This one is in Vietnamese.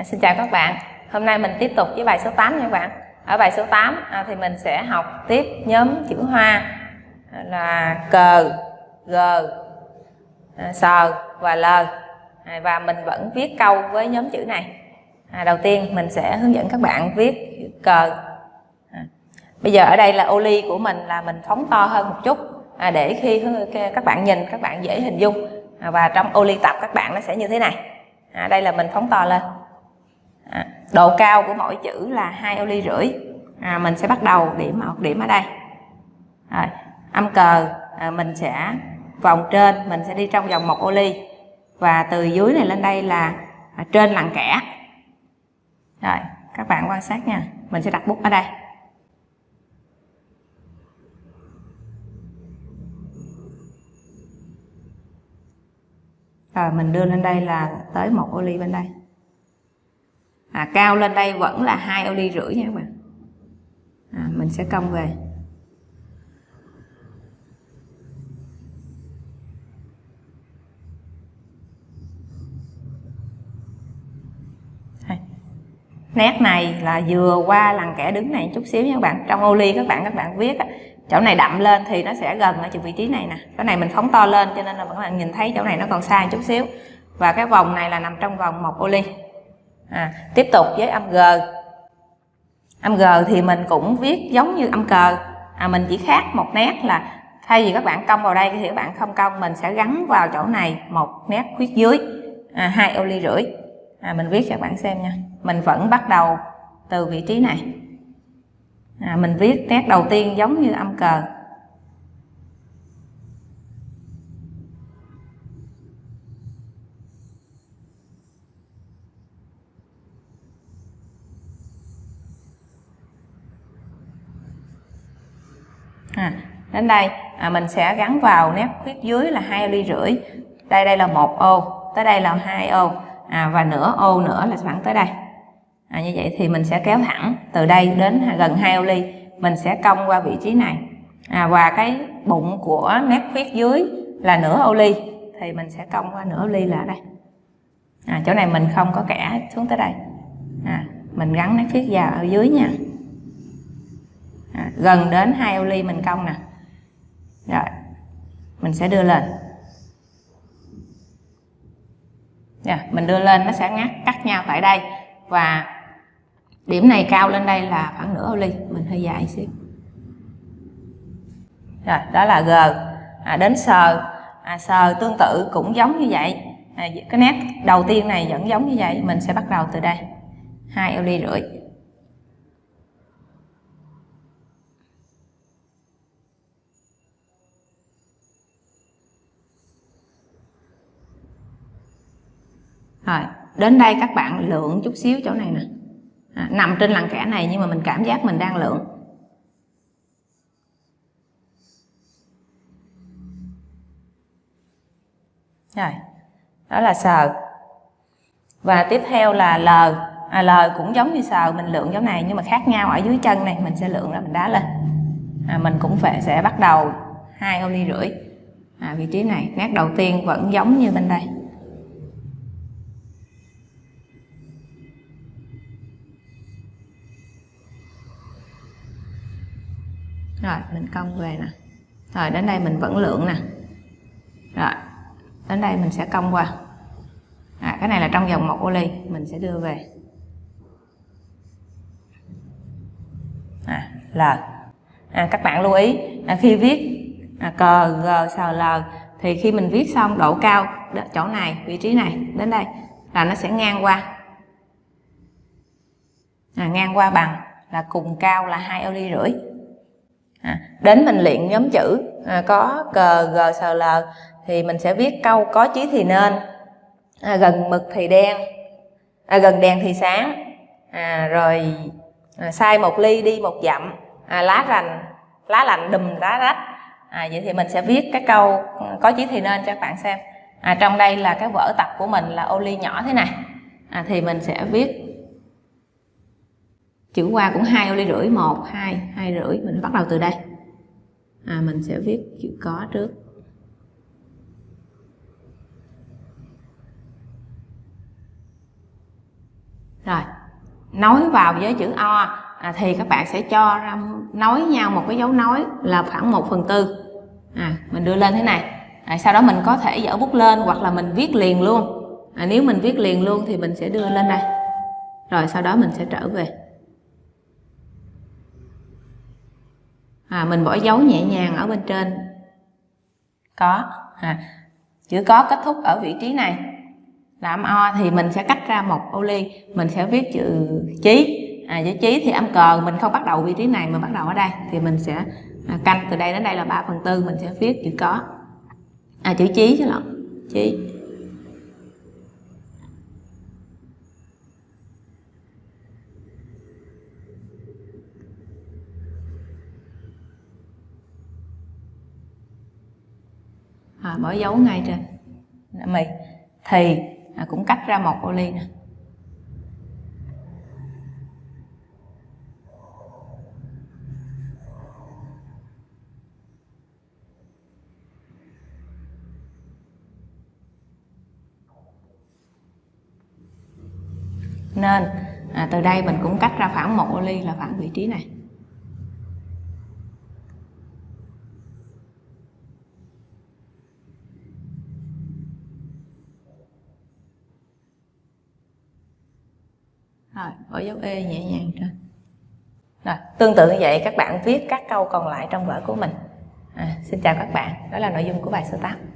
À, xin chào các bạn. Hôm nay mình tiếp tục với bài số 8 nha các bạn. Ở bài số 8 à, thì mình sẽ học tiếp nhóm chữ hoa à, là cờ, g, à, sờ và l. À, và mình vẫn viết câu với nhóm chữ này. À, đầu tiên mình sẽ hướng dẫn các bạn viết cờ. À, bây giờ ở đây là ô ly của mình là mình phóng to hơn một chút à, để khi các bạn nhìn các bạn dễ hình dung à, và trong ô ly tập các bạn nó sẽ như thế này. À, đây là mình phóng to lên à, độ cao của mỗi chữ là hai ô ly rưỡi. À, mình sẽ bắt đầu điểm một điểm ở đây. À, âm cờ à, mình sẽ vòng trên mình sẽ đi trong vòng một ô ly. Và từ dưới này lên đây là à, trên lằn kẻ. Rồi các bạn quan sát nha. Mình sẽ đặt bút ở đây. Rồi mình đưa lên đây là tới một ô ly bên đây à, cao lên đây vẫn là hai ô ly rưỡi nha các bạn. À, mình sẽ cong về. Nét này là vừa qua lằn kẻ đứng này chút xíu nha các bạn. Trong ô ly các bạn các bạn viết chỗ này đậm lên thì nó sẽ gần ở vị trí này nè. Cái này mình phóng to lên cho nên là các bạn nhìn thấy chỗ này nó còn xa chút xíu. Và cái vòng này là nằm trong vòng một ô ly à, tiếp tục với âm g. Âm g thì mình cũng viết giống như âm cờ. À, mình chỉ khác một nét là thay vì các bạn cong vào đây thì các bạn không cong mình sẽ gắn vào chỗ này một nét khuyết dưới. À, hai ô ly rưỡi. À, mình viết cho các bạn xem nha. Mình vẫn bắt đầu từ vị trí này. À, mình viết nét đầu tiên giống như âm cờ. À, đến đây à, mình sẽ gắn vào nét khuyết dưới là hai ly rưỡi. Đây đây là một ô tới đây là hai ô. À, và nửa ô nữa là khoảng tới đây. À, như vậy thì mình sẽ kéo thẳng từ đây đến gần hai ô ly. Mình sẽ cong qua vị trí này. À, và cái bụng của nét khuyết dưới là nửa ô ly thì mình sẽ cong qua nửa ô ly là ở đây. À, chỗ này mình không có kẻ xuống tới đây. À, mình gắn nét khuyết vào ở dưới nha à, gần đến hai ô ly mình cong nè. Rồi mình sẽ đưa lên. Yeah, mình đưa lên nó sẽ ngắt cắt nhau tại đây. Và điểm này cao lên đây là khoảng nửa ô ly. Mình hơi dài xíu. Rồi đó là g. À, đến sờ à, sờ tương tự cũng giống như vậy. À, cái nét đầu tiên này vẫn giống như vậy. Mình sẽ bắt đầu từ đây. Hai ô ly rưỡi. Rồi đến đây các bạn lượng chút xíu chỗ này nè. À, nằm trên lằn kẻ này nhưng mà mình cảm giác mình đang lượng. Rồi đó là sờ. Và tiếp theo là l. À, l cũng giống như sờ mình lượng chỗ này nhưng mà khác nhau ở dưới chân này. Mình sẽ lượng ra mình đá lên. À, mình cũng phải sẽ bắt đầu hai ô ly rưỡi. À, vị trí này nét đầu tiên vẫn giống như bên đây. Rồi mình cong về nè. Rồi đến đây mình vẫn lượng nè. Rồi đến đây mình sẽ cong qua. À, cái này là trong vòng một ô ly mình sẽ đưa về. À, l. À, các bạn lưu ý à, khi viết à, cờ g sờ l thì khi mình viết xong độ cao chỗ này vị trí này đến đây là nó sẽ ngang qua. À, ngang qua bằng là cùng cao là hai ô ly rưỡi à, đến mình luyện nhóm chữ à, có cờ g sờ l thì mình sẽ viết câu có chí thì nên. À, gần mực thì đen à, gần đèn thì sáng. À, rồi à, sai một ly đi một dặm à, lá rành lá lạnh đùm lá rách. À, vậy thì mình sẽ viết cái câu có chí thì nên cho các bạn xem. À, trong đây là cái vở tập của mình là ô ly nhỏ thế này. À, thì mình sẽ viết chữ qua cũng hai ô ly rưỡi một hai hai rưỡi. Mình bắt đầu từ đây. À, mình sẽ viết chữ có trước. Rồi nối vào với chữ o. À, thì các bạn sẽ cho ra nối nhau một cái dấu nối là khoảng 1 phần tư. À, mình đưa lên thế này. À, sau đó mình có thể dở bút lên hoặc là mình viết liền luôn. À, nếu mình viết liền luôn thì mình sẽ đưa lên đây. Rồi sau đó mình sẽ trở về. À, mình bỏ dấu nhẹ nhàng ở bên trên. Có. À, chữ có kết thúc ở vị trí này. Là âm o thì mình sẽ cách ra một ô ly. Mình sẽ viết chữ chí. À, chữ chí thì âm cờ. Mình không bắt đầu vị trí này mà bắt đầu ở đây. Thì mình sẽ à, canh từ đây đến đây là 3 phần tư. Mình sẽ viết chữ có. À chữ chí chứ lộn. Chí. À, bỏ dấu ngay trên. Mì. Thì à, cũng cắt ra một ô ly nè. Nên à, từ đây mình cũng cắt ra khoảng một ô ly là khoảng vị trí này. Rồi bỏ dấu e nhẹ nhàng trên rồi tương tự như vậy các bạn viết các câu còn lại trong vở của mình. À, xin chào các bạn. Đó là nội dung của bài số 8